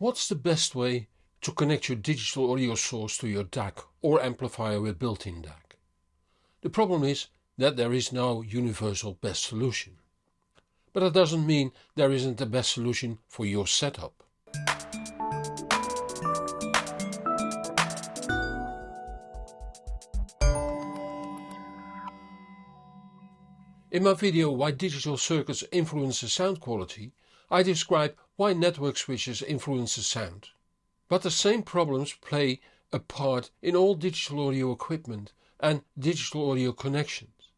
What's the best way to connect your digital audio source to your DAC or amplifier with built-in DAC? The problem is that there is no universal best solution. But that doesn't mean there isn't the best solution for your setup. In my video Why Digital Circuits Influence the Sound Quality I describe why network switches influence the sound. But the same problems play a part in all digital audio equipment and digital audio connections.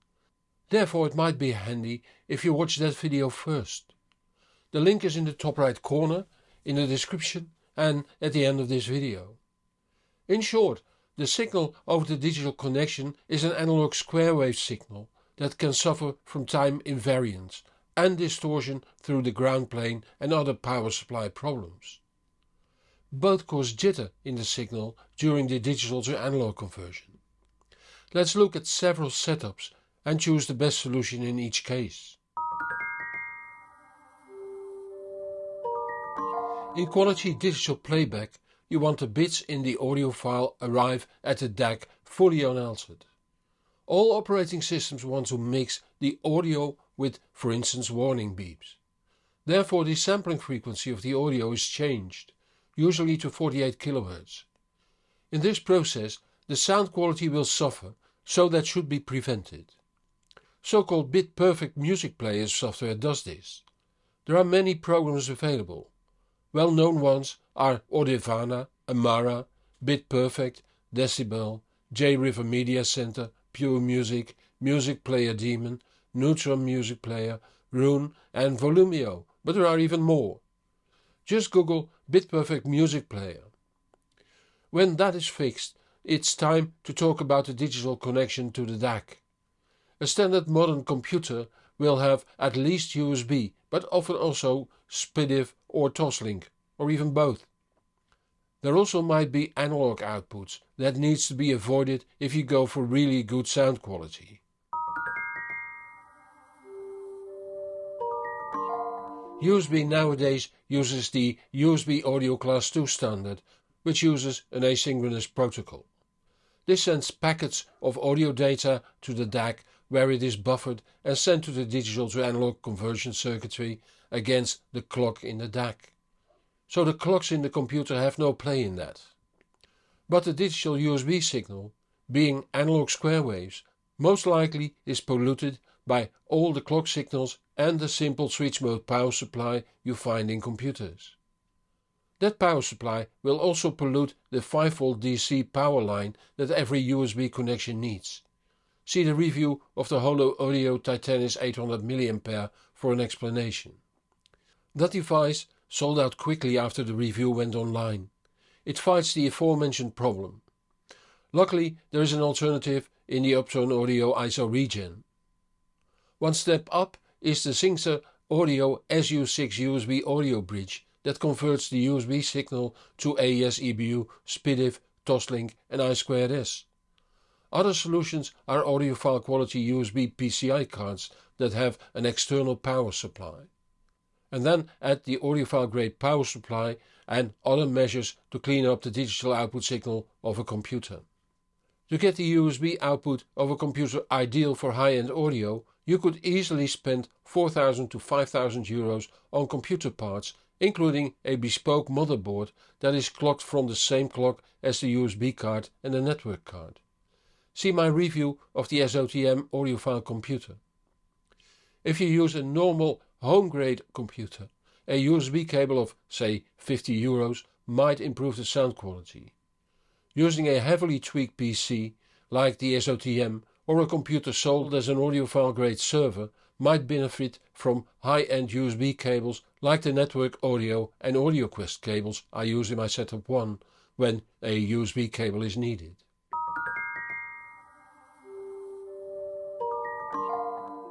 Therefore it might be handy if you watch that video first. The link is in the top right corner, in the description and at the end of this video. In short, the signal over the digital connection is an analog square wave signal that can suffer from time invariance and distortion through the ground plane and other power supply problems. Both cause jitter in the signal during the digital to analog conversion. Let's look at several setups and choose the best solution in each case. In quality digital playback you want the bits in the audio file arrive at the DAC fully unaltered. All operating systems want to mix the audio with for instance warning beeps. Therefore the sampling frequency of the audio is changed, usually to 48 kHz. In this process the sound quality will suffer, so that should be prevented. So-called bit-perfect music player software does this. There are many programs available. Well-known ones are Audirvana, Amarra, BitPerfect, Decibel, J-River Media Center, Pure Music, Music Player Daemon, Neutron Music Player, Roon and Volumio, but there are even more. Just google BitPerfect Music Player. When that is fixed, it's time to talk about the digital connection to the DAC. A standard modern computer will have at least USB, but often also SPDIF or Toslink, or even both. There also might be analog outputs that needs to be avoided if you go for really good sound quality. USB nowadays uses the USB Audio Class 2 standard, which uses an asynchronous protocol. This sends packets of audio data to the DAC where it is buffered and sent to the digital to analog conversion circuitry against the clock in the DAC so the clocks in the computer have no play in that. But the digital USB signal, being analog square waves, most likely is polluted by all the clock signals and the simple switch mode power supply you find in computers. That power supply will also pollute the 5V DC power line that every USB connection needs. See the review of the Holo Audio Titanis 800 mA for an explanation. That device sold out quickly after the review went online. It fights the aforementioned problem. Luckily there is an alternative in the Uptone Audio ISO Regen. One step up is the Singxer Audio SU6 USB audio bridge that converts the USB signal to AES EBU, SPDIF, Toslink and I2S. Other solutions are audiophile quality USB PCI cards that have an external power supply and then add the audiophile grade power supply and other measures to clean up the digital output signal of a computer. To get the USB output of a computer ideal for high-end audio, you could easily spend 4000 to 5000 euros on computer parts including a bespoke motherboard that is clocked from the same clock as the USB card and the network card. See my review of the SOTM audiophile computer. If you use a normal home-grade computer, a USB cable of say 50 euros might improve the sound quality. Using a heavily tweaked PC like the SOTM or a computer sold as an audiophile grade server might benefit from high-end USB cables like the Network Audio and AudioQuest cables I use in my Setup 1 when a USB cable is needed.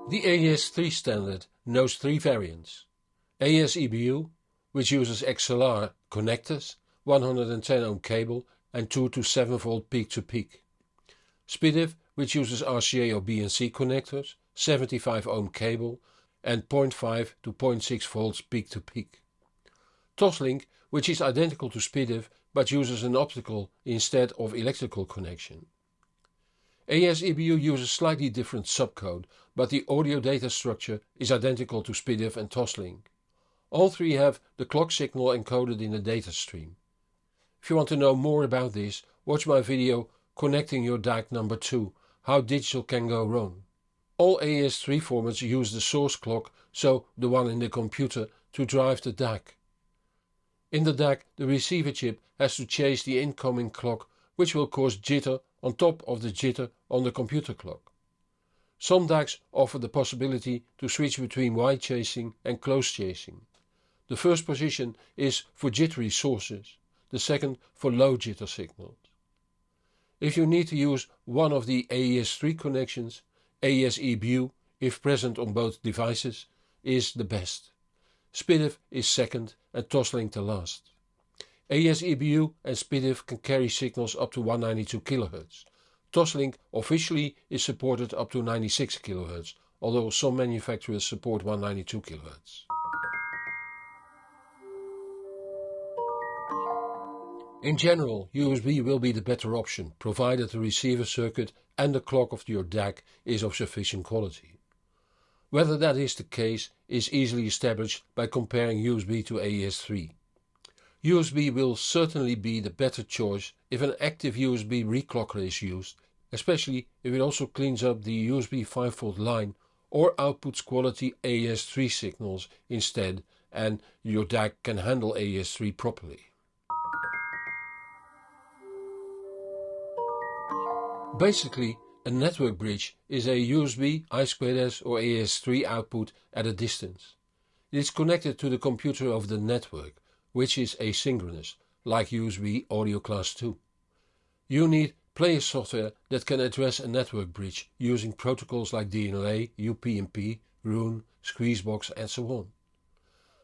The AES-3 standard knows three variants. AES EBU, which uses XLR connectors, 110 ohm cable and 2 to 7 volt peak to peak. SPDIF, which uses RCA or BNC connectors, 75 ohm cable and 0.5 to 0.6 volts peak to peak. Toslink, which is identical to SPDIF but uses an optical instead of electrical connection. AES-EBU uses slightly different subcode, but the audio data structure is identical to SPDIF and Toslink. All three have the clock signal encoded in the data stream. If you want to know more about this, watch my video Connecting your DAC number 2, How Digital Can Go Wrong. All AES-3 formats use the source clock, so the one in the computer, to drive the DAC. In the DAC, the receiver chip has to chase the incoming clock, which will cause jitter on top of the jitter on the computer clock. Some DACs offer the possibility to switch between wide chasing and close chasing. The first position is for jittery sources, the second for low jitter signals. If you need to use one of the AES3 connections, AES-EBU, if present on both devices, is the best. SPDIF is second and Toslink the last. AES-EBU and SPDIF can carry signals up to 192 kHz. Toslink officially is supported up to 96 kHz, although some manufacturers support 192 kHz. In general, USB will be the better option, provided the receiver circuit and the clock of your DAC is of sufficient quality. Whether that is the case is easily established by comparing USB to AES-3. USB will certainly be the better choice if an active USB reclocker is used, especially if it also cleans up the USB 5V line or outputs quality AES-3 signals instead and your DAC can handle AES-3 properly. Basically, a network bridge is a USB, I2S or AES3 output at a distance. It is connected to the computer of the network, which is asynchronous, like USB Audio Class 2. You need player software that can address a network bridge using protocols like DLNA, UPnP, Roon, Squeezebox and so on.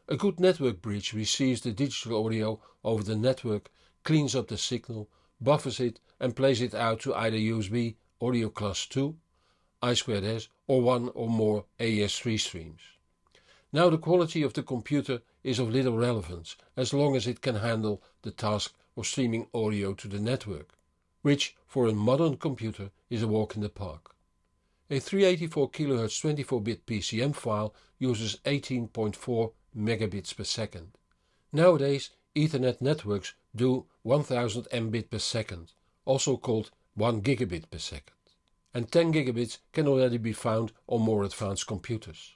A good network bridge receives the digital audio over the network, cleans up the signal, buffers it and plays it out to either USB Audio Class 2, I2S or one or more AES3 streams. Now the quality of the computer is of little relevance as long as it can handle the task of streaming audio to the network, which for a modern computer is a walk in the park. A 384 kHz 24-bit PCM file uses 18.4 megabits per second. Nowadays Ethernet networks do 1000 mbit per second, also called 1 gigabit per second. And 10 gigabits can already be found on more advanced computers.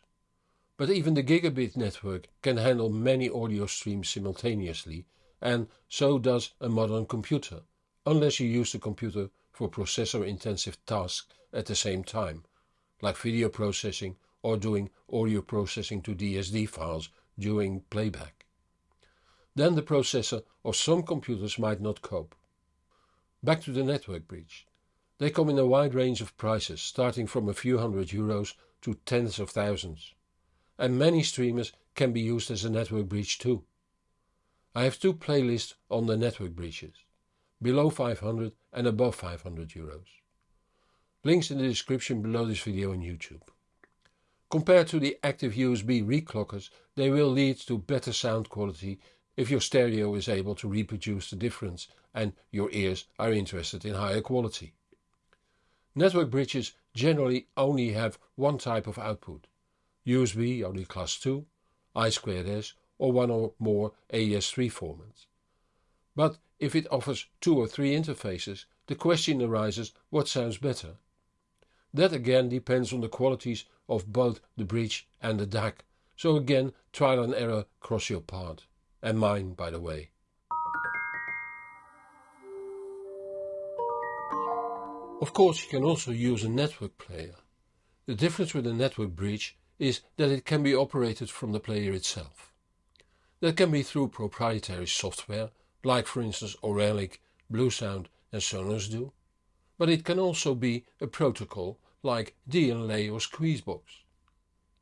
But even the gigabit network can handle many audio streams simultaneously, and so does a modern computer, unless you use the computer for processor-intensive tasks at the same time, like video processing or doing audio processing to DSD files during playback then the processor or some computers might not cope. Back to the network bridge. They come in a wide range of prices, starting from a few hundred euros to tens of thousands. And many streamers can be used as a network bridge too. I have two playlists on the network bridges, below 500 and above 500 euros. Links in the description below this video on YouTube. Compared to the active USB reclockers, they will lead to better sound quality if your stereo is able to reproduce the difference and your ears are interested in higher quality. Network bridges generally only have one type of output, USB only Class 2, I2S or one or more AES3 formats. But if it offers two or three interfaces, the question arises what sounds better. That again depends on the qualities of both the bridge and the DAC, so again trial and error cross your path and mine, by the way. Of course, you can also use a network player. The difference with a network bridge is that it can be operated from the player itself. That can be through proprietary software, like for instance Auralic, Bluesound and Sonos do, but it can also be a protocol like DLNA or Squeezebox,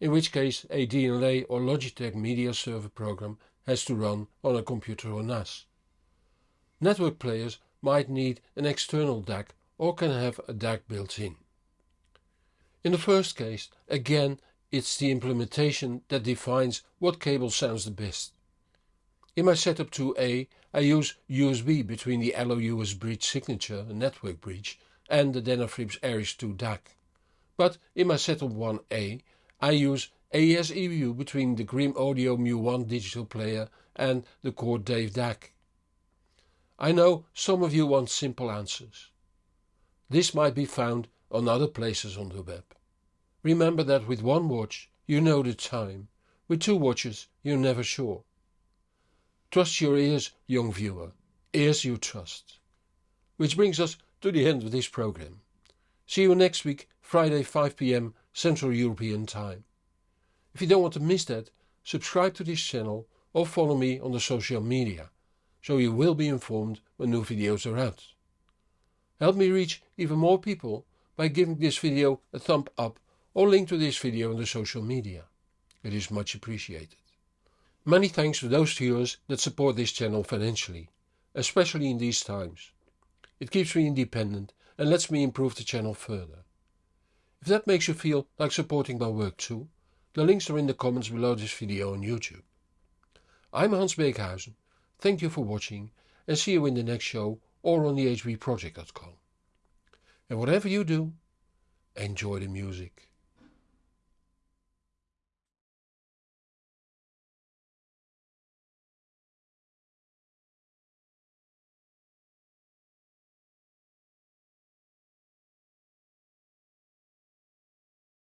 in which case a DLNA or Logitech media server program has to run on a computer or NAS. Network players might need an external DAC or can have a DAC built in. In the first case, again, it's the implementation that defines what cable sounds the best. In my setup 2A, I use USB between the LOUS bridge signature, network bridge, and the Denafrips Ares 2 DAC. But in my setup 1A, I use AES EBU between the Grimm Audio Mu1 digital player and the Chord Dave DAC. I know some of you want simple answers. This might be found on other places on the web. Remember that with one watch you know the time, with two watches you're never sure. Trust your ears, young viewer, ears you trust. Which brings us to the end of this program. See you next week, Friday 5 pm Central European Time. If you don't want to miss that, subscribe to this channel or follow me on the social media, so you will be informed when new videos are out. Help me reach even more people by giving this video a thumb up or link to this video on the social media. It is much appreciated. Many thanks to those viewers that support this channel financially, especially in these times. It keeps me independent and lets me improve the channel further. If that makes you feel like supporting my work too, the links are in the comments below this video on YouTube. I'm Hans Beekhuizen, thank you for watching and see you in the next show or on the hbproject.com. And whatever you do, enjoy the music.